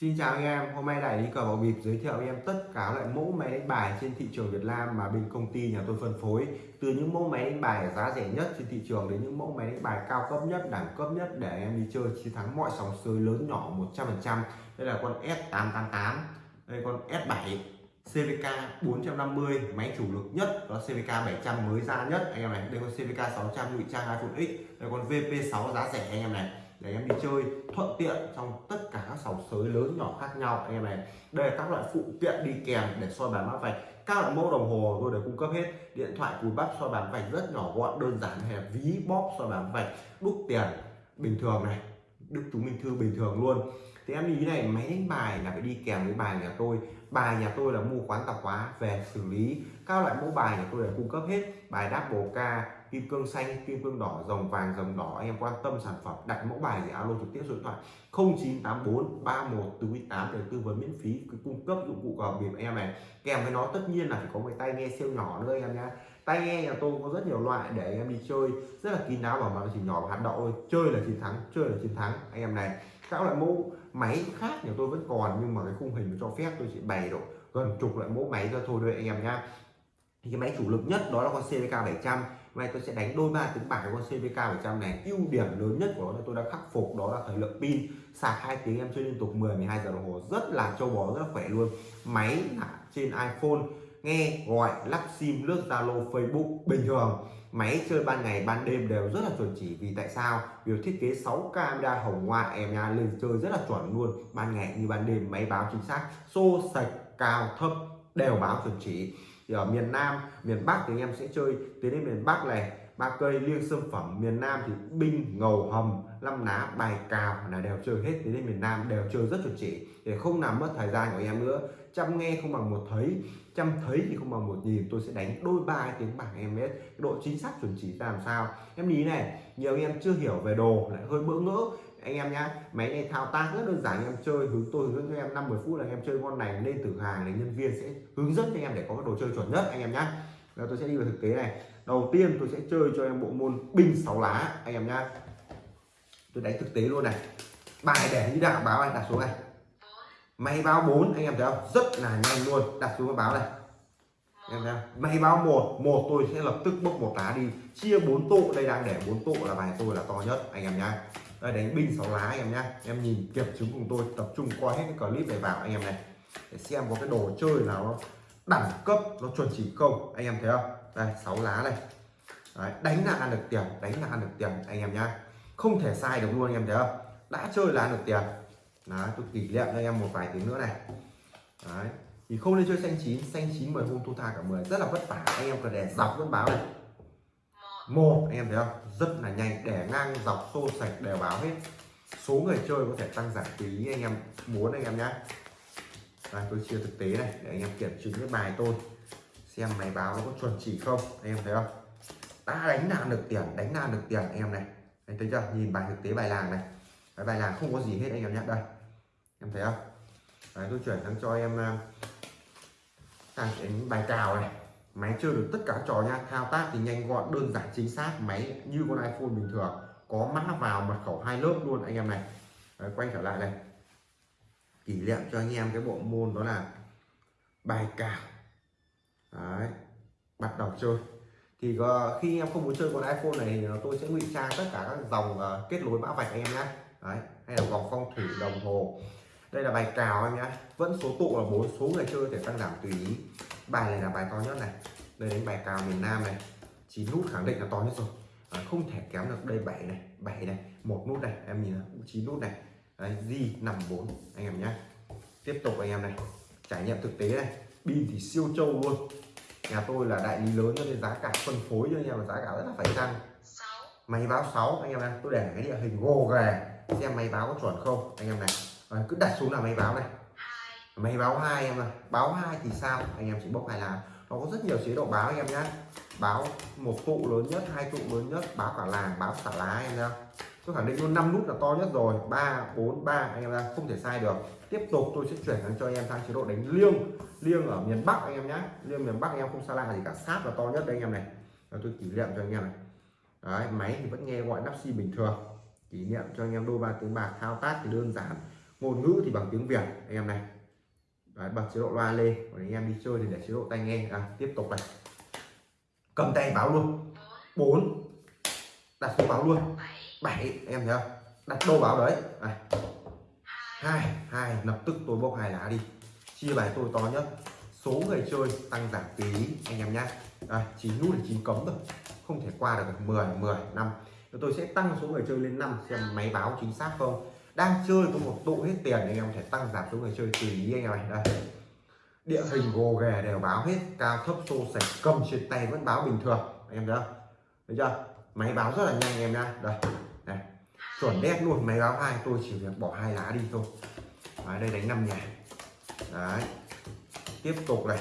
Xin chào anh em, hôm nay đại lý cờ bạc bịp giới thiệu anh em tất cả loại mẫu máy đánh bài trên thị trường Việt Nam mà bên công ty nhà tôi phân phối. Từ những mẫu máy đánh bài giá rẻ nhất trên thị trường đến những mẫu máy đánh bài cao cấp nhất, đẳng cấp nhất để em đi chơi chiến thắng mọi sóng sới lớn nhỏ 100%. Đây là con S888, đây con S7 CVK 450 máy chủ lực nhất đó CVK 700 mới ra nhất. Anh em này đây con CVK 600 ngụy trang iPhone X đây con VP6 giá rẻ anh em này để em đi chơi thuận tiện trong tất cả các sòng sới lớn nhỏ khác nhau. Anh em này, đây là các loại phụ kiện đi kèm để soi bàn mã vạch. Các loại mẫu đồng hồ tôi đều cung cấp hết. Điện thoại, cùi bắp, soi bàn vạch rất nhỏ gọn, đơn giản hay ví bóp soi bàn vạch, đúc tiền bình thường này đức chúng minh thư bình thường luôn. Thì em ý này, máy đánh bài là phải đi kèm với bài nhà tôi. Bài nhà tôi là mua quán tạp hóa về xử lý. Các loại mẫu bài nhà tôi đều cung cấp hết. Bài đáp bồ ca kim cương xanh, kim cương đỏ dòng vàng dòng đỏ. Anh em quan tâm sản phẩm, đặt mẫu bài thì alo trực tiếp số điện thoại 0984 31 48 để tư vấn miễn phí cung cấp dụng cụ cờ bịp em này. Kèm với nó tất nhiên là phải có cái tai nghe siêu nhỏ nữa anh em nhé tai nghe nhà tôi có rất nhiều loại để anh em đi chơi, rất là kín đáo và mà chỉ nhỏ và hạt đậu thôi. Chơi là chiến thắng, chơi là chiến thắng, anh em này. Các loại mẫu máy khác nhà tôi vẫn còn, nhưng mà cái khung hình cho phép tôi chỉ bày độ gần chục loại mẫu máy ra thôi đây anh em nhá. Thì cái máy chủ lực nhất đó là con CVK 700 nay tôi sẽ đánh đôi ba tiếng bài con CVK 100 này. Ưu điểm lớn nhất của nó là tôi đã khắc phục, đó là thời lượng pin. Sạc hai tiếng em chơi liên tục 10 12 giờ đồng hồ. Rất là châu bò, rất là khỏe luôn. Máy là trên iPhone, nghe gọi lắp sim, lướt Zalo, Facebook, bình thường. Máy chơi ban ngày, ban đêm đều rất là chuẩn chỉ. Vì tại sao? Vì thiết kế 6 camera hồng ngoại em nha, lên chơi rất là chuẩn luôn. Ban ngày như ban đêm, máy báo chính xác, xô sạch, cao, thấp, đều báo chuẩn chỉ thì ở miền Nam, miền Bắc thì anh em sẽ chơi. Tới đến miền Bắc này, ba cây liêng sâm phẩm. Miền Nam thì binh, ngầu hầm năm ná, bài, cào là đều chơi hết. Tiến đến miền Nam đều chơi rất chuẩn chỉ. Để không làm mất thời gian của em nữa. Chăm nghe không bằng một thấy, chăm thấy thì không bằng một nhìn. Tôi sẽ đánh đôi ba tiếng bảng em biết. Độ chính xác chuẩn chỉ ra làm sao. Em lý này, nhiều em chưa hiểu về đồ, lại hơi bỡ ngỡ anh em nhá, máy này thao tác rất đơn giản, anh em chơi hướng tôi hướng dẫn cho em 5 10 phút là anh em chơi con này lên từ hàng thì nhân viên sẽ hướng dẫn cho anh em để có cái đồ chơi chuẩn nhất, anh em nhá. Rồi tôi sẽ đi vào thực tế này. Đầu tiên tôi sẽ chơi cho em bộ môn binh sáu lá, anh em nhá. Tôi đánh thực tế luôn này. Bài để như đạo, báo anh, đặt xuống này. Máy báo 4 anh em thấy không? Rất là nhanh luôn, đặt xuống cái báo này. Em thấy không? Máy báo một một tôi sẽ lập tức bốc một lá đi. Chia bốn tụ, đây đang để bốn tụ là bài tôi là to nhất, anh em nhá đây đánh binh sáu lá anh em nhá. Em nhìn kiểm chứng cùng tôi tập trung coi hết cái clip này vào anh em này. Để xem có cái đồ chơi nào nó đẳng cấp nó chuẩn chỉ không. Anh em thấy không? Đây sáu lá này. Đấy, đánh là ăn được tiền đánh là ăn được tiền anh em nhá. Không thể sai được luôn anh em thấy không? Đã chơi là ăn được tiền. Đấy, tôi kỷ niệm cho em một vài tiếng nữa này. Đấy. thì không nên chơi xanh chín. Xanh chín 10 hôm thu tha cả 10 rất là vất vả anh em cần để dọc vẫn báo này một anh em thấy không? Rất là nhanh để ngang dọc xô sạch đều báo hết. Số người chơi có thể tăng giảm tùy anh em muốn anh em nhé đây, tôi chia thực tế này để anh em kiểm chứng cái bài tôi. Xem máy báo nó có chuẩn chỉ không anh em thấy không? Đã đánh là được tiền đánh là được tiền anh em này. Anh thấy chưa? Nhìn bài thực tế bài làng này. Cái bài làng không có gì hết anh em nhé đây em thấy không? Đấy, tôi chuyển sang cho em ờ, sang đến bài cào này máy chơi được tất cả trò nha. Thao tác thì nhanh gọn đơn giản chính xác. Máy như con iPhone bình thường. Có mã vào mật khẩu hai lớp luôn anh em này. Đấy, quay trở lại này. Kỷ niệm cho anh em cái bộ môn đó là bài cào. Đấy, bắt đầu chơi. Thì uh, khi em không muốn chơi con iPhone này thì tôi sẽ ngụy trang tất cả các dòng uh, kết nối mã vạch anh em nhé Đấy, hay là vòng phong thủy đồng hồ. Đây là bài cào anh nhé vẫn số tụ là bốn số người chơi thể tăng giảm tùy ý bài này là bài to nhất này. Đây đánh bài cào miền Nam này. Chín nút khẳng định là to nhất rồi. À, không thể kém được đây bảy này bảy này một nút này. Em nhìn chín nút này. Di nằm bốn anh em nhé tiếp tục anh em này. Trải nghiệm thực tế này. Pin thì siêu trâu luôn. Nhà tôi là đại lý lớn cho nên giá cả phân phối cho anh em là giá cả rất là phải chăng? Máy báo 6 anh em này. Tôi để cái địa hình gồ ghề xem máy báo có chuẩn không anh em này. À, cứ đặt xuống là máy báo này máy báo hai em này báo hai thì sao? Anh em chỉ bốc hai lá nó có rất nhiều chế độ báo anh em nhé báo một tụ lớn nhất hai tụ lớn nhất báo cả làng báo cả lá anh em nhá. Tôi khẳng định luôn năm nút là to nhất rồi. Ba bốn ba anh em ra không thể sai được. Tiếp tục tôi sẽ chuyển sang cho anh em sang chế độ đánh liêng. Liêng ở miền bắc anh em nhé liêng miền bắc anh em không xa lạ gì cả. Sát là to nhất đây anh em này. Rồi tôi kỷ niệm cho anh em này. Đấy, máy thì vẫn nghe gọi nắp xi bình thường. Kỷ niệm cho anh em đôi ba tiếng bạc thao tác thì đơn giản. Ngôn ngữ thì bằng tiếng việt anh em này. Đấy, bật chế độ loa lên còn anh em đi chơi thì để chế độ tai nghe. À, tiếp tục này. Cầm tay báo luôn. 4 đặt số báo luôn. 7 em thấy không? Đặt đô báo đấy. Này. Hai hai lập tức tôi bốc hai lá đi. Chia bài tôi to nhất. Số người chơi tăng giảm tí anh em nhá. À, chín nút là chín cấm rồi. Không thể qua được 10 10 năm. Tôi sẽ tăng số người chơi lên 5 xem máy báo chính xác không đang chơi có một tụ hết tiền anh em có thể tăng giảm số người chơi tùy ý anh em này đây. Địa hình gồ ghề đều báo hết cao thấp xô sạch cầm trên tay vẫn báo bình thường. Anh em thấy không? Thấy chưa? Máy báo rất là nhanh anh em nha đây này chuẩn đét luôn máy báo hai tôi chỉ việc bỏ hai lá đi thôi. Đấy, đây đánh năm nhà. Đấy. Tiếp tục này.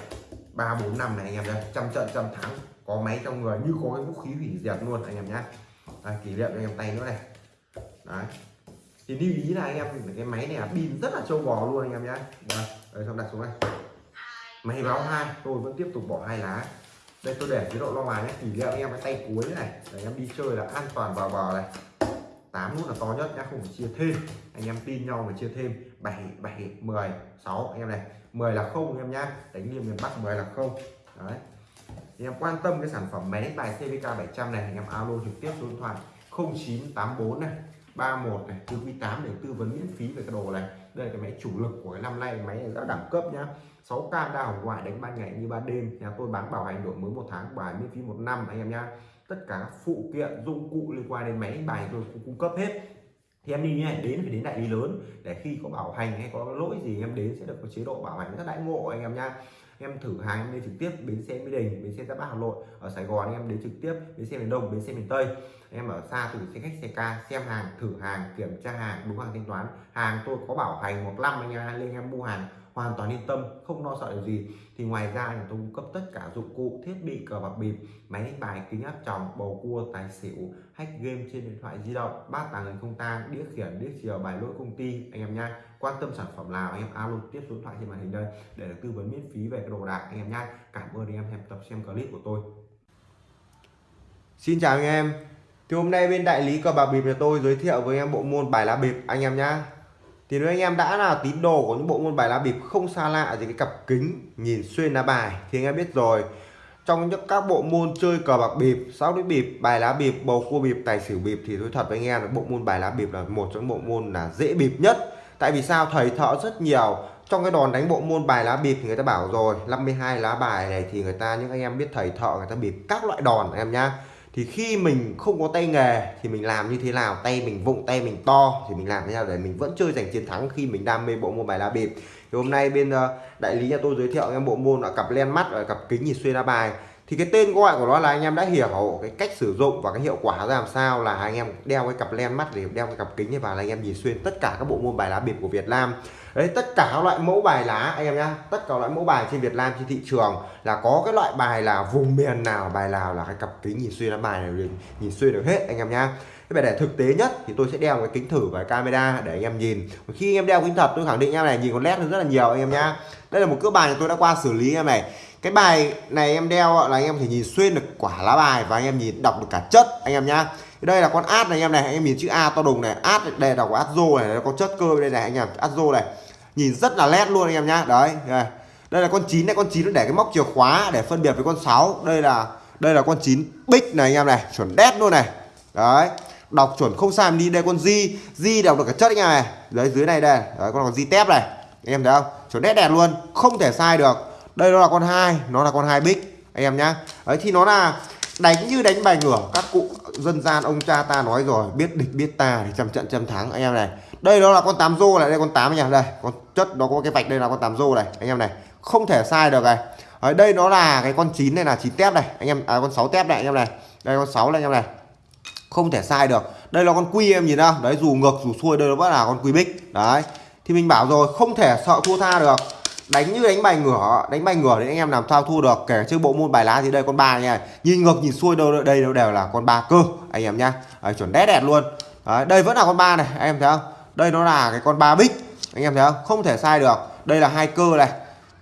Ba bốn năm này anh em đây trăm trận trăm thắng. Có máy trong người như có cái vũ khí hủy diệt luôn anh em nhá. Đây, kỷ niệm anh em tay nữa này. Đấy thì lưu ý là anh em cái máy này pin rất là trâu bò luôn anh em nhá. Vâng, đây, xong đặt xuống đây. Máy báo hai tôi vẫn tiếp tục bỏ hai lá. Đây tôi để chế độ lo ngoài nhé kỷ niệm anh em cái tay cuối này để anh em đi chơi là an toàn vào bờ này. 8 nút là to nhất nhá không phải chia thêm. Anh em tin nhau mà chia thêm. 7 7 10 6 anh em này 10 là không anh em nhá. Đánh liềm miền Bắc 10 là không. Đấy. Thì em quan tâm cái sản phẩm máy đánh bài CVK 700 này anh em alo trực tiếp số điện thoại 0984 này. 31 này, tư quý 8 để tư vấn miễn phí về cái đồ này. Đây là cái máy chủ lực của cái năm nay, máy này rất đẳng cấp nhá. 6K đa hồng ngoại đánh ban ngày như ban đêm nhà tôi bán bảo hành đổi mới một tháng, bài miễn phí một năm anh em nhá. Tất cả các phụ kiện, dụng cụ liên quan đến máy đánh bài tôi cũng cung cấp hết. Thì em đi nhé này, đến phải đến đại lý lớn. Để khi có bảo hành hay có lỗi gì em đến sẽ được có chế độ bảo hành rất đãi ngộ anh em nha em thử hàng em đi trực tiếp bến xe mỹ đình, bến xe giáp bát hà nội. Ở sài gòn em đến trực tiếp bến xe miền đông, bến xe miền tây em ở xa từ xe khách xe ca, xem hàng, thử hàng, kiểm tra hàng, đúng hàng thanh toán. Hàng tôi có bảo hành một năm anh em lên em mua hàng, hoàn toàn yên tâm, không lo sợ điều gì. Thì ngoài ra nhà tôi cung cấp tất cả dụng cụ, thiết bị, cờ bạc bịp, máy đánh bài, kính áp tròng, bầu cua, tài xỉu, hack game trên điện thoại di động bát tàng hình không tang, đĩa khiển, đĩa chiều bài lỗi công ty, anh em nha quan tâm sản phẩm nào anh em alo tiếp số điện thoại trên màn hình đây để được tư vấn miễn phí về cái đồ đạc, anh em nha cảm ơn anh em xem tập, xem clip của tôi. Xin chào anh em thì hôm nay bên đại lý cờ bạc bịp nhà tôi giới thiệu với anh em bộ môn bài lá bịp, anh em nhá. Thì nếu anh em đã là tín đồ của những bộ môn bài lá bịp không xa lạ gì cái cặp kính, nhìn xuyên lá bài thì anh em biết rồi. Trong những các bộ môn chơi cờ bạc bịp, sáu đĩa bịp, bài lá bịp, bầu cua bịp, tài xỉu bịp thì tôi thật với anh em là bộ môn bài lá bịp là một trong những bộ môn là dễ bịp nhất. Tại vì sao? Thầy thợ rất nhiều. Trong cái đòn đánh bộ môn bài lá bịp thì người ta bảo rồi 52 lá bài này thì người ta, những anh em biết thầy thợ người ta bịp các loại đòn em nhá thì khi mình không có tay nghề thì mình làm như thế nào? Tay mình vụng, tay mình to thì mình làm thế nào để mình vẫn chơi giành chiến thắng khi mình đam mê bộ môn bài lá bịp? Thì hôm nay bên ờ, đại lý nhà tôi giới thiệu em bộ môn là cặp len mắt và cặp kính nhìn xuyên lá bài thì cái tên gọi của nó là anh em đã hiểu cái cách sử dụng và cái hiệu quả ra làm sao là anh em đeo cái cặp len mắt để đeo cái cặp kính này vào là anh em nhìn xuyên tất cả các bộ môn bài lá bịp của Việt Nam đấy tất cả các loại mẫu bài lá anh em nhá tất cả loại mẫu bài trên Việt Nam trên thị trường là có cái loại bài là vùng miền nào bài nào là cái cặp kính nhìn xuyên lá bài này nhìn xuyên được hết anh em nhá cái để thực tế nhất thì tôi sẽ đeo cái kính thử và camera để anh em nhìn khi anh em đeo kính thật tôi khẳng định em này nhìn con led rất là nhiều anh em nhá đây là một cỡ bài tôi đã qua xử lý em này cái bài này em đeo là anh em thể nhìn xuyên được quả lá bài và anh em nhìn đọc được cả chất anh em nhá. Đây là con át này anh em này anh em nhìn chữ A to đùng này át đây là của Azo này có chất cơ đây này anh em át rô này. Nhìn rất là nét luôn anh em nhá đấy đây, đây là con chín này con chín nó để cái móc chìa khóa để phân biệt với con 6 đây là đây là con chín bích này anh em này chuẩn đét luôn này. Đấy đọc chuẩn không sai đi đây con di di đọc được cả chất anh em này. Đấy dưới này đây đấy con còn di tép này. Anh em thấy không? Chuẩn đét đẹp luôn không thể sai được đây nó là con hai nó là con hai bích anh em nhá. Ấy thì nó là đánh như đánh bài ngửa. Các cụ dân gian ông cha ta nói rồi biết địch biết ta thì trăm trận trăm thắng anh em này. Đây đó là con tám rô này đây con tám anh đây con chất nó có cái vạch đây là con tám rô này anh em này. Không thể sai được này. Ở đây nó là cái con chín này là chín tép này anh em à, con sáu tép này anh em này. Đây con sáu này anh em này. Không thể sai được. Đây là con quy em nhìn không đấy dù ngược dù xuôi đây nó vẫn là con quy bích. Đấy thì mình bảo rồi không thể sợ thua tha được đánh như đánh bài ngửa đánh bài ngửa thì anh em làm sao thua được kể chứ bộ môn bài lá thì đây con ba nha. Nhìn ngược nhìn xuôi đâu đây đâu đều là con ba cơ anh em nhá. À, chuẩn đét đẹp luôn. À, đây vẫn là con ba này anh em thấy không? Đây nó là cái con ba bích anh em thấy không? Không thể sai được. Đây là hai cơ này.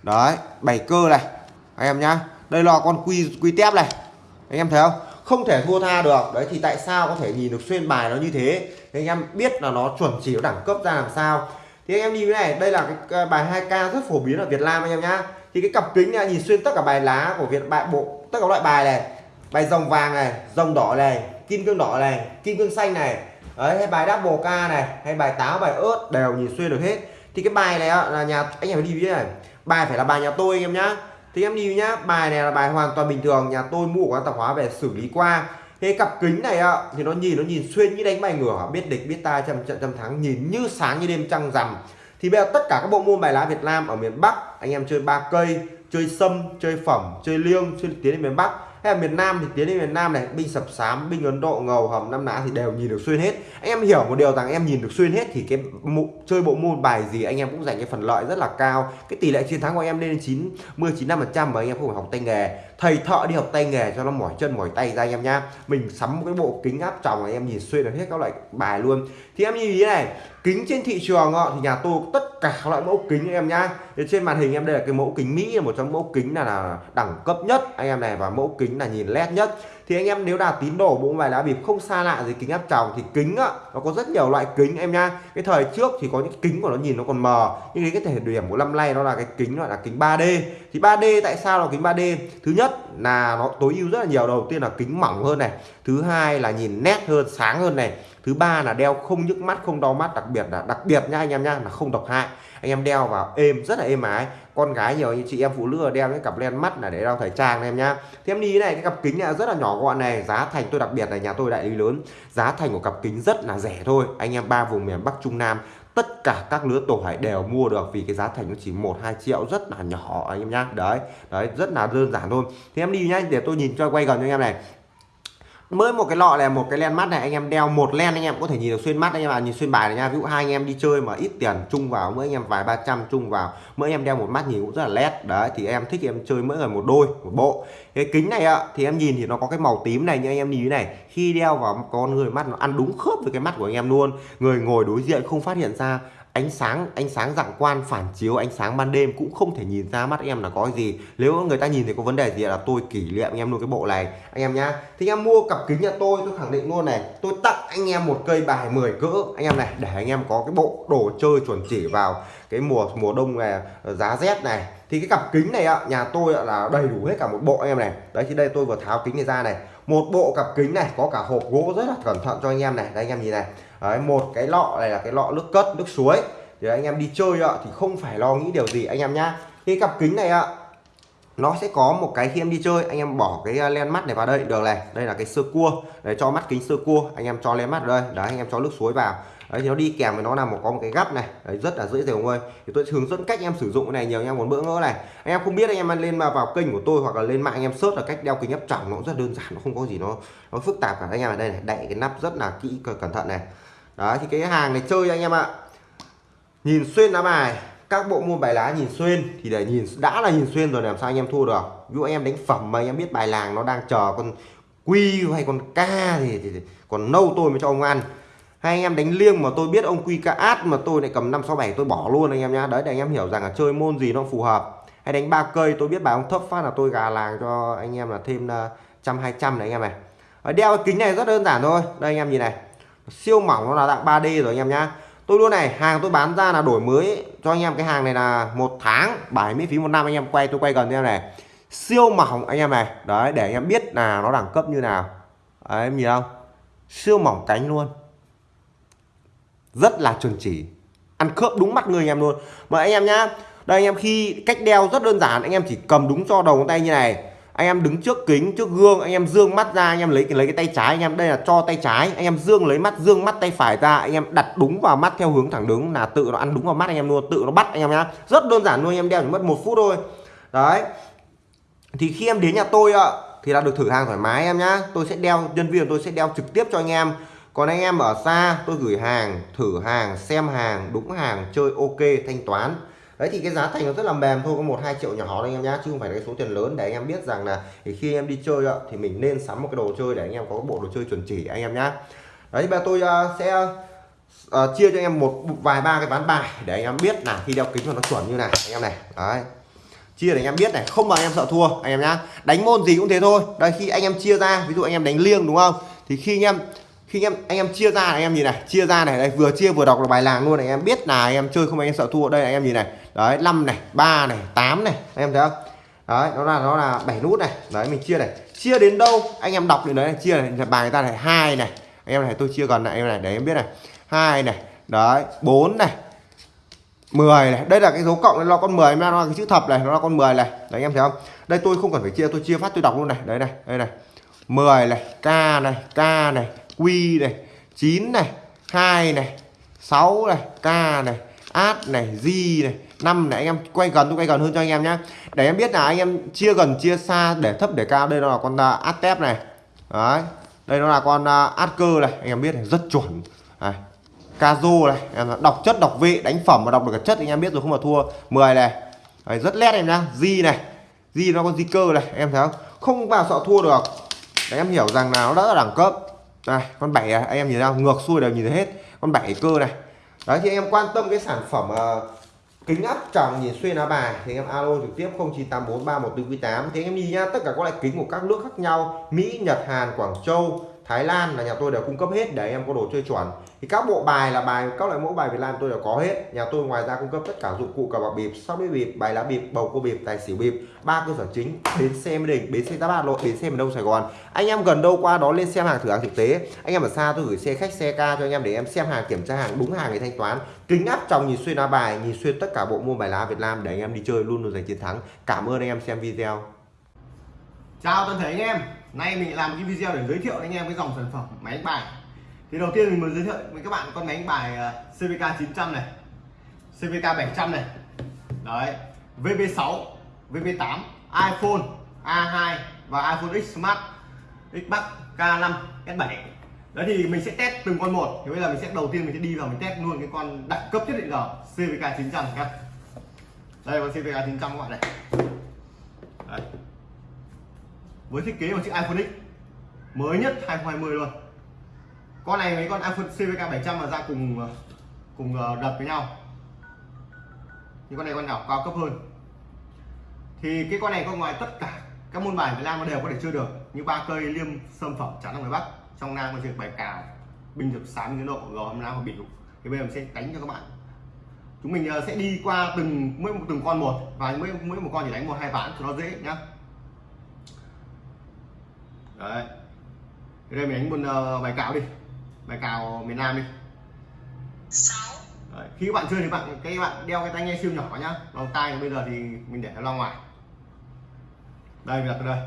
Đấy bảy cơ này anh em nhá. Đây là con quy quy tép này anh em thấy không? Không thể thua tha được. Đấy thì tại sao có thể nhìn được xuyên bài nó như thế? Thì anh em biết là nó chuẩn chỉ đẳng cấp ra làm sao thì anh em nhìn cái này, đây là cái bài 2k rất phổ biến ở Việt Nam anh em nhá. Thì cái cặp kính này, nhìn xuyên tất cả bài lá của Việt, bài bộ, tất cả loại bài này. Bài dòng vàng này, dòng đỏ này, kim cương đỏ này, kim cương xanh này. Đấy, hay bài double k này, hay bài táo, bài ớt, đều nhìn xuyên được hết. Thì cái bài này là nhà, anh em phải đi này. Bài phải là bài nhà tôi anh em nhá. Thì em đi nhá, bài này là bài hoàn toàn bình thường, nhà tôi mua quán tạp hóa về xử lý qua cái cặp kính này ạ, thì nó nhìn nó nhìn xuyên như đánh bài ngửa, biết địch, biết ta trăm trận trăm thắng, nhìn như sáng như đêm trăng rằm. Thì bây giờ tất cả các bộ môn bài lá Việt Nam ở miền Bắc, anh em chơi ba cây, chơi sâm, chơi phẩm, chơi liêng, chơi tiến đến miền Bắc hay là miền Nam thì tiến đến miền Nam này binh sập sám binh Ấn Độ ngầu hầm năm Nã thì đều nhìn được xuyên hết. Anh em hiểu một điều rằng em nhìn được xuyên hết thì cái mụ, chơi bộ môn bài gì anh em cũng giành cái phần lợi rất là cao. Cái tỷ lệ chiến thắng của em lên đến 90 95 phần trăm mà anh em không phải học tay nghề. Thầy thợ đi học tay nghề cho nó mỏi chân mỏi tay ra anh em nhá. Mình sắm một cái bộ kính áp tròng anh em nhìn xuyên được hết các loại bài luôn. Thì em như thế này kính trên thị trường thì nhà tôi tất cả các loại mẫu kính em nhá. Trên màn hình em đây là cái mẫu kính Mỹ là một trong mẫu kính là, là đẳng cấp nhất anh em này và mẫu kính là nhìn led nhất thì anh em nếu đạt tín đồ bộ bài lá bịp không xa lạ gì kính áp tròng thì kính á, nó có rất nhiều loại kính em nha. Cái thời trước thì có những kính của nó nhìn nó còn mờ, nhưng cái thể điểm của năm nay nó là cái kính gọi là kính 3D thì 3D tại sao là kính 3D thứ nhất là nó tối ưu rất là nhiều. Đầu tiên là kính mỏng hơn này, thứ hai là nhìn nét hơn, sáng hơn này, thứ ba là đeo không nhức mắt, không đau mắt, đặc biệt là, đặc biệt nha anh em nhá là không độc hại. Anh em đeo vào êm, rất là êm ái con gái nhiều như chị em phụ nữ đeo cái cặp len mắt là để đeo thời trang em nhá. Thì em đi này, cái cặp kính này rất là nhỏ gọn này, giá thành tôi đặc biệt là nhà tôi đại lý lớn. Giá thành của cặp kính rất là rẻ thôi. Anh em ba vùng miền Bắc, Trung Nam, tất cả các lứa tuổi đều mua được vì cái giá thành nó chỉ một, hai triệu, rất là nhỏ anh em nhá. Đấy đấy, rất là đơn giản thôi. Thì em đi nhá, để tôi nhìn cho quay gần cho anh em này mới một cái lọ này, một cái len mắt này, anh em đeo một len anh em có thể nhìn được xuyên mắt anh em à nhìn xuyên bài này nha. Ví dụ hai anh em đi chơi mà ít tiền, chung vào, mỗi anh em vài ba trăm chung vào, mỗi anh em đeo một mắt nhìn cũng rất là led đấy, thì em thích em chơi mỗi người một đôi, một bộ. Cái kính này ạ thì em nhìn thì nó có cái màu tím này như anh em nhìn thế này, khi đeo vào con người mắt nó ăn đúng khớp với cái mắt của anh em luôn. Người ngồi đối diện không phát hiện ra ánh sáng ánh sáng dạng quan, phản chiếu, ánh sáng ban đêm cũng không thể nhìn ra mắt em là có gì. Nếu người ta nhìn thấy có vấn đề gì là tôi kỷ niệm anh em luôn cái bộ này. Anh em nhá. Thì anh em mua cặp kính nhà tôi tôi khẳng định luôn này. Tôi tặng anh em một cây bài 10 cỡ. Anh em này, để anh em có cái bộ đồ chơi chuẩn chỉ vào cái mùa mùa đông này, giá rét này. Thì cái cặp kính này ạ, nhà tôi là đầy đủ hết cả một bộ anh em này. Đấy, thì đây tôi vừa tháo kính này ra này. Một bộ cặp kính này, có cả hộp gỗ rất là cẩn thận cho anh em này. Đây anh em nhìn này đấy, một cái lọ này là cái lọ nước cất nước suối. Thì anh em đi chơi ạ thì không phải lo nghĩ điều gì anh em nhá. Cái cặp kính này ạ nó sẽ có một cái khi em đi chơi anh em bỏ cái à, len mắt này vào đây được này. Đây là cái sơ cua. Để cho mắt kính sơ cua anh em cho len mắt vào đây. Đấy anh em cho nước suối vào. Đấy thì nó đi kèm với nó là một có một cái gắp này. Đấy, rất là dễ dàng ơi thì tôi hướng dẫn cách em sử dụng cái này nhiều anh em muốn bỡ ngỡ này. Anh em không biết anh em lên mà vào kênh của tôi hoặc là lên mạng anh em search là cách đeo kính áp tròng nó cũng rất đơn giản nó không có gì nó nó phức tạp cả. Anh em ở đây này đậy cái nắp rất là kỹ cẩn thận này đấy thì cái hàng này chơi anh em ạ nhìn xuyên lá bài các bộ môn bài lá nhìn xuyên thì để nhìn đã là nhìn xuyên rồi làm sao anh em thua được ví dụ anh em đánh phẩm mà anh em biết bài làng nó đang chờ con quy hay con ca thì, thì, thì còn nâu tôi mới cho ông ăn hay anh em đánh liêng mà tôi biết ông quy ca át mà tôi lại cầm năm sáu bảy tôi bỏ luôn anh em nhá đấy để anh em hiểu rằng là chơi môn gì nó phù hợp hay đánh ba cây tôi biết bài ông thấp phát là tôi gà làng cho anh em là thêm trăm hai trăm này anh em này đeo cái kính này rất đơn giản thôi đây anh em nhìn này siêu mỏng nó là dạng 3D rồi anh em nhá. Tôi luôn này, hàng tôi bán ra là đổi mới. Cho anh em, cái hàng này là một tháng bài miễn phí một năm anh em. Quay, tôi quay gần em này. Siêu mỏng anh em này. Đấy, để anh em biết là nó đẳng cấp như nào. Đấy, em nhìn không? Siêu mỏng cánh luôn. Rất là chuẩn chỉ. Ăn khớp đúng mắt người anh em luôn. Mà anh em nhá, đây anh em, khi cách đeo rất đơn giản. Anh em chỉ cầm đúng cho đầu ngón tay như này anh em đứng trước kính, trước gương, anh em dương mắt ra, anh em lấy lấy cái tay trái, anh em đây là cho tay trái. Anh em dương lấy mắt, dương mắt tay phải ra, anh em đặt đúng vào mắt theo hướng thẳng đứng. Là tự nó ăn đúng vào mắt, anh em luôn, tự nó bắt, anh em nhá. Rất đơn giản luôn, anh em đeo chỉ mất một phút thôi. Đấy. Thì khi em đến nhà tôi ạ, thì là được thử hàng thoải mái em nhá. Tôi sẽ đeo, nhân viên tôi sẽ đeo trực tiếp cho anh em. Còn anh em ở xa, tôi gửi hàng, thử hàng, xem hàng, đúng hàng, chơi ok, thanh toán đấy thì cái giá thành nó rất là mềm thôi có một hai triệu nhỏ đấy anh em nhá chứ không phải là cái số tiền lớn để anh em biết rằng là thì khi em đi chơi ạ thì mình nên sắm một cái đồ chơi để anh em có cái bộ đồ chơi chuẩn chỉ anh em nhá đấy bây giờ tôi uh, sẽ uh, chia cho anh em một vài ba cái ván bài để anh em biết là khi đeo kính mà nó chuẩn như này anh em này đấy chia để anh em biết này không mà anh em sợ thua anh em nhá đánh môn gì cũng thế thôi đây khi anh em chia ra ví dụ anh em đánh liêng đúng không thì khi anh em khi anh em anh em chia ra anh em nhìn này chia ra này đây vừa chia vừa đọc là bài làng luôn này anh em biết là anh em chơi không anh em sợ thua đây anh em nhìn này đấy 5 này 3 này 8 này. Anh em thấy không? Đấy, nó là nó là 7 nút này. Đấy, mình chia này. Chia đến đâu? Anh em đọc đến đấy này, chia này. Bài người ta này, hai này. Anh em này, tôi chia gần lại em này, để em biết này. Hai này. Đấy 4 này. 10 này. Đây là cái dấu cộng nó con 10 nó là cái chữ thập này, nó là con 10 này. Đấy, anh em thấy không? Đây, tôi không cần phải chia, tôi chia phát, tôi đọc luôn này. Đấy này, đây này. 10 này, k này k này, q này 9 này 2 này 6 này, k này át này di này năm này anh em quay gần tôi quay gần hơn cho anh em nhé để em biết là anh em chia gần chia xa để thấp để cao đây nó là con à, át tép này. Đấy đây nó là con à, át cơ này anh em biết này rất chuẩn. Này Kazo này em đọc chất đọc vị đánh phẩm mà đọc được cả chất anh em biết rồi không mà thua 10 này. Đấy, rất lét em nhá Di này Di nó con di cơ này em thấy không? Không vào sợ thua được. Để em hiểu rằng là nó đã là đẳng cấp. Này con bảy này, anh em nhìn ra ngược xuôi đều nhìn thấy hết. Con bảy cơ này đấy thì anh em quan tâm cái sản phẩm uh, kính áp tròng nhìn xuyên lá bài. Thì anh em alo trực tiếp 09843144 thì anh em nhìn nhá tất cả các loại kính của các nước khác nhau Mỹ Nhật Hàn Quảng Châu Thái Lan là nhà tôi đều cung cấp hết để anh em có đồ chơi chuẩn. Thì các bộ bài là bài, các loại mẫu bài Việt Nam tôi đều có hết. Nhà tôi ngoài ra cung cấp tất cả dụng cụ cờ bạc bịp, sóc đĩa bịp, bài lá bịp, bầu cua bịp, tài xỉu bịp. Ba cơ sở chính, bến xe mỹ đình, bến xe giáp hà nội, bến xe miền đông sài gòn. Anh em gần đâu qua đó lên xem hàng thử hàng thực tế. Anh em ở xa tôi gửi xe khách, xe ca cho anh em để em xem hàng, kiểm tra hàng, đúng hàng để thanh toán. Kính áp trong nhìn xuyên lá bài, nhìn xuyên tất cả bộ môn bài lá Việt Nam để anh em đi chơi luôn luôn giành chiến thắng. Cảm ơn anh em xem video. Chào toàn thể anh em nay mình làm cái video để giới thiệu anh em cái dòng sản phẩm máy đánh bài. Thì đầu tiên mình muốn giới thiệu với các bạn con máy đánh bài à, CVK 900 này CVK 700 này. Đấy VB6 VB8 iPhone A2 và iPhone X Smart, Xbox K5 S7 đấy thì mình sẽ test từng con một. Thì bây giờ mình sẽ đầu tiên mình sẽ đi vào mình test luôn cái con đẳng cấp nhất định giờ CVK 900 nhé đây con CVK 900 các bạn này. Đấy với thiết kế của chiếc iPhone X. Mới nhất 2020 luôn. Con này mấy con iPhone CVK 700 mà ra cùng ờ, cùng ờ, đập với nhau. Nhưng con này con nào cao cấp hơn. Thì cái con này có ngoài tất cả các môn bài Việt Nam nó đều có thể chơi được. Như ba cây liêm sâm phẩm chắn ở ngoài Bắc trong Nam có chơi bài cào bình thực sáng như độ gò hầm nam và biểu thì bây giờ mình sẽ đánh cho các bạn. Chúng mình ờ, sẽ đi qua từng mỗi một từng con một và mỗi mỗi một con chỉ đánh một hai ván cho nó dễ nhá đấy. Thì đây mình đánh một uh, bài cào đi. Bài cào miền Nam đi. Đấy. khi các bạn chơi thì bạn cái bạn đeo cái tai nghe siêu nhỏ nhá. Vòng tai bây giờ thì mình để nó ra ngoài. Đây mình đặt đây.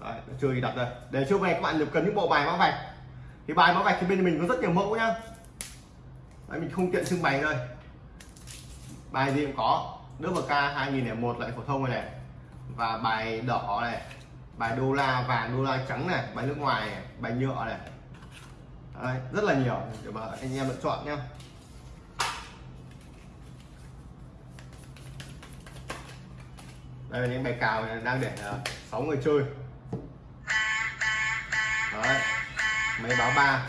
Đấy, chơi thì đặt đây. Để trước này các bạn cần những bộ bài mã vạch. Thì bài mã vạch thì bên mình có rất nhiều mẫu nhá. Đấy, mình không tiện trưng bày đây. Bài gì cũng có. Nước bk 2001 lại phổ thông này, này. Và bài đỏ này bài đô la vàng đô la trắng này bài nước ngoài này, bài nhựa này. Đấy, rất là nhiều. Để mà anh em lựa chọn nhé đây là những bài cào này đang để ờ, 6 người chơi. Đấy, máy báo ba.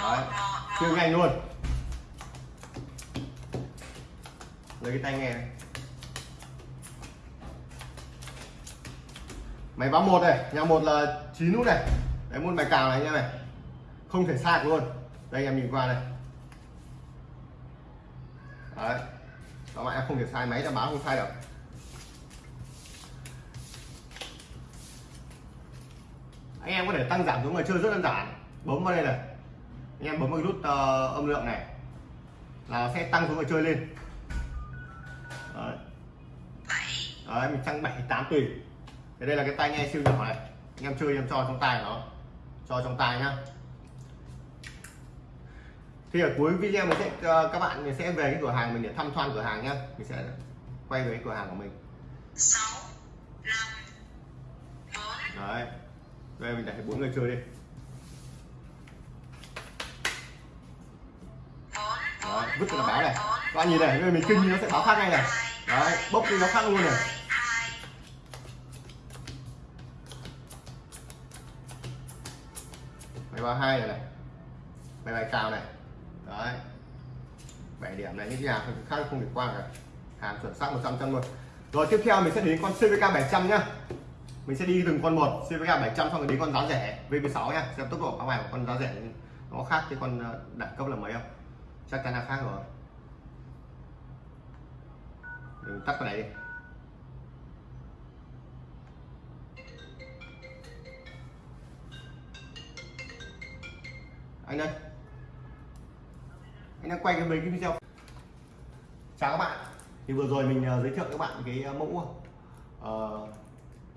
Đấy, chơi nhanh luôn. Lấy cái tay nghe này. Máy báo một này nhà một là chín nút này. Đấy một bài cào này nha này. Không thể sai luôn. Đây em nhìn qua này. Đấy. Các bạn em không thể sai máy đã báo không sai được anh em có thể tăng giảm số người chơi rất đơn giản. Bấm vào đây này. Anh em bấm vào nút uh, âm lượng này. Là sẽ tăng số người chơi lên. Đấy, đấy mình tăng 7 8 tùy thì đây là cái tai nghe siêu nhỏ này. Anh em chơi em cho trong tay nó. Cho trong tay nhá. Thì ở cuối video mình sẽ uh, các bạn mình sẽ về cái cửa hàng mình để thăm quan cửa hàng nhá. Mình sẽ quay về cái cửa hàng của mình. 6 5 4 đấy. Đây mình để bốn người chơi đi. Đấy, vứt nó báo này. các bạn nhìn này mình kinh nó sẽ báo khác ngay này. đấy bốc đi nó khác luôn này bài ba hai này này. Máy bài cào này. Đấy. 7 điểm này những cái hàng khác, không được qua cả. Hàng chuẩn xác 100 trăm luôn. Rồi, tiếp theo mình sẽ đến con CVK 700 nhá. Mình sẽ đi từng con một CVK 700 xong rồi đến con giá rẻ VP6 nhá. Xem tốc độ các bài của con giá rẻ nó khác cái con ờ, đẳng cấp là mấy không? Chắc chắn là khác rồi. Mình tắt cái này đi. Anh ơi anh đang quay cái mấy cái video. Chào các bạn. Thì vừa rồi mình ờ, giới thiệu các bạn cái ờ, mẫu uh,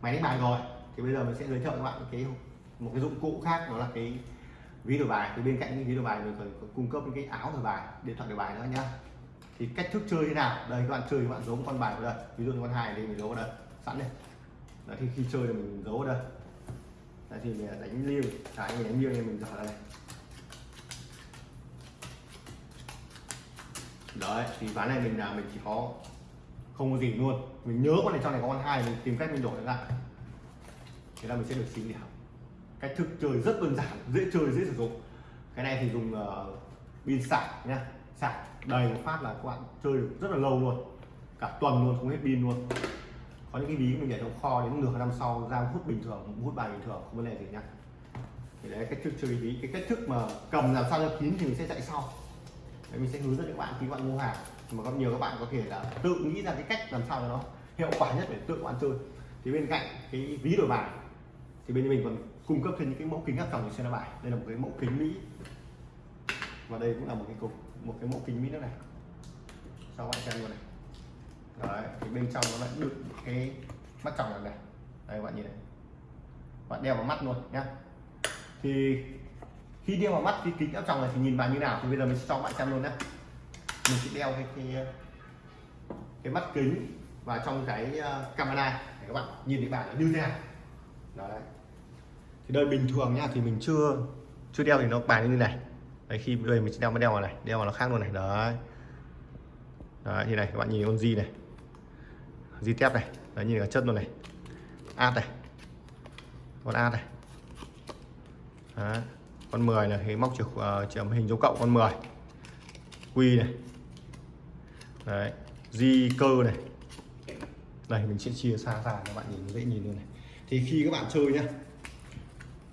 máy đánh bài rồi. Thì bây giờ mình sẽ giới thiệu các bạn cái một cái dụng cụ khác đó là cái ví đổi bài. Thì bên cạnh những ví đổi bài mình còn cung cấp những cái áo đổi bài điện thoại đổi bài nữa nhá. Thì cách thức chơi thế nào? Đây các bạn chơi các bạn giấu một con bài vào đây. Ví dụ như con hai thì mình giấu vào đây. Sẵn đây. Đấy, thì khi chơi thì mình giấu vào đây. Đấy, thì mình đánh liêu. Cái mình đánh liêu thì mình giở ra đây. Đấy thì ván này mình là mình chỉ có không có gì luôn. Mình nhớ con này trong này có con hai mình tìm cách mình đổi lại thế là mình sẽ được xin điểm cách thức chơi rất đơn giản dễ chơi dễ sử dụng. Cái này thì dùng uh, pin sạc nhá. Sạc đầy một phát là các bạn chơi được rất là lâu luôn. Cả tuần luôn không hết pin luôn. Có những cái ví mình để trong kho đến nửa năm sau ra hút bình thường hút bài bình thường không vấn đề gì nhá. Thì đấy cách thức chơi ví. Cái cách thức mà cầm làm sao cho kín thì mình sẽ chạy sau đấy, mình sẽ hướng dẫn các bạn khi các bạn mua hàng. Mà có nhiều các bạn có thể là tự nghĩ ra cái cách làm sao cho nó hiệu quả nhất để tự các bạn chơi. Thì bên cạnh cái ví đổi bài, thì bên mình còn cung cấp thêm những cái mẫu kính áp tròng để xem bài. Đây là một cái mẫu kính mỹ. Và đây cũng là một cái cục, một cái mẫu kính mỹ nữa này. Cho bạn xem luôn này. Đấy, thì bên trong nó lại đựng cái mắt tròng này này. Đây, các bạn nhìn này. Bạn đeo vào mắt luôn nhá. Thì khi đeo vào mắt cái kính áp tròng này thì nhìn vào như nào thì bây giờ mình sẽ cho bạn xem luôn nhé mình sẽ đeo cái cái, cái mắt kính và trong cái ờ, camera để các bạn nhìn thấy bạn như thế nào. Đấy. Thì đây bình thường nha thì mình chưa chưa đeo thì nó bài như này. Đấy khi đây mình sẽ đeo mới đeo vào này đeo vào nó khác luôn này. Đấy. Đấy như này các bạn nhìn con di này. Di tép này. Đấy nhìn cả chất luôn này. Ad này. Con ad này. Đấy con 10 này thì móc chìa uh, hình dấu cộng con 10 quy này. Đấy di cơ này. Đây mình sẽ chia xa ra các bạn nhìn dễ nhìn luôn này. Thì khi các bạn chơi nhá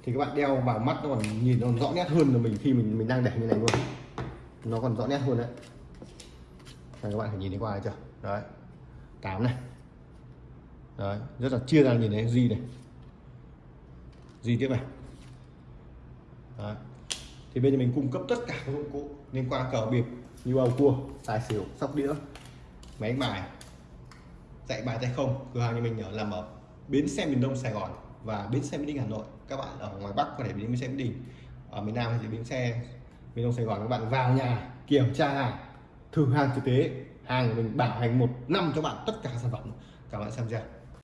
thì các bạn đeo vào mắt nó còn nhìn nó còn rõ nét hơn là mình khi mình mình đang để như này luôn. Nó còn rõ nét hơn đấy. Đây, các bạn phải nhìn thấy qua này chưa? Đấy. Tám này. Đấy rất là chia ra nhìn thấy di này. Di tiếp này đấy. thì bây giờ mình cung cấp tất cả các dụng cụ liên quan cờ bịp như bầu cua, tài xỉu, sóc đĩa, máy đánh bài dạy bài tay không, cửa hàng nhà mình ở làm ở bến xe miền đông sài gòn và bến xe mỹ đình hà nội. Các bạn ở ngoài bắc có thể đến bến xe mỹ đình, ở miền nam thì bến xe miền đông sài gòn. Các bạn vào nhà, kiểm tra hàng, thử hàng thực tế. Hàng mình bảo hành một năm cho bạn tất cả sản phẩm. Các bạn xem chưa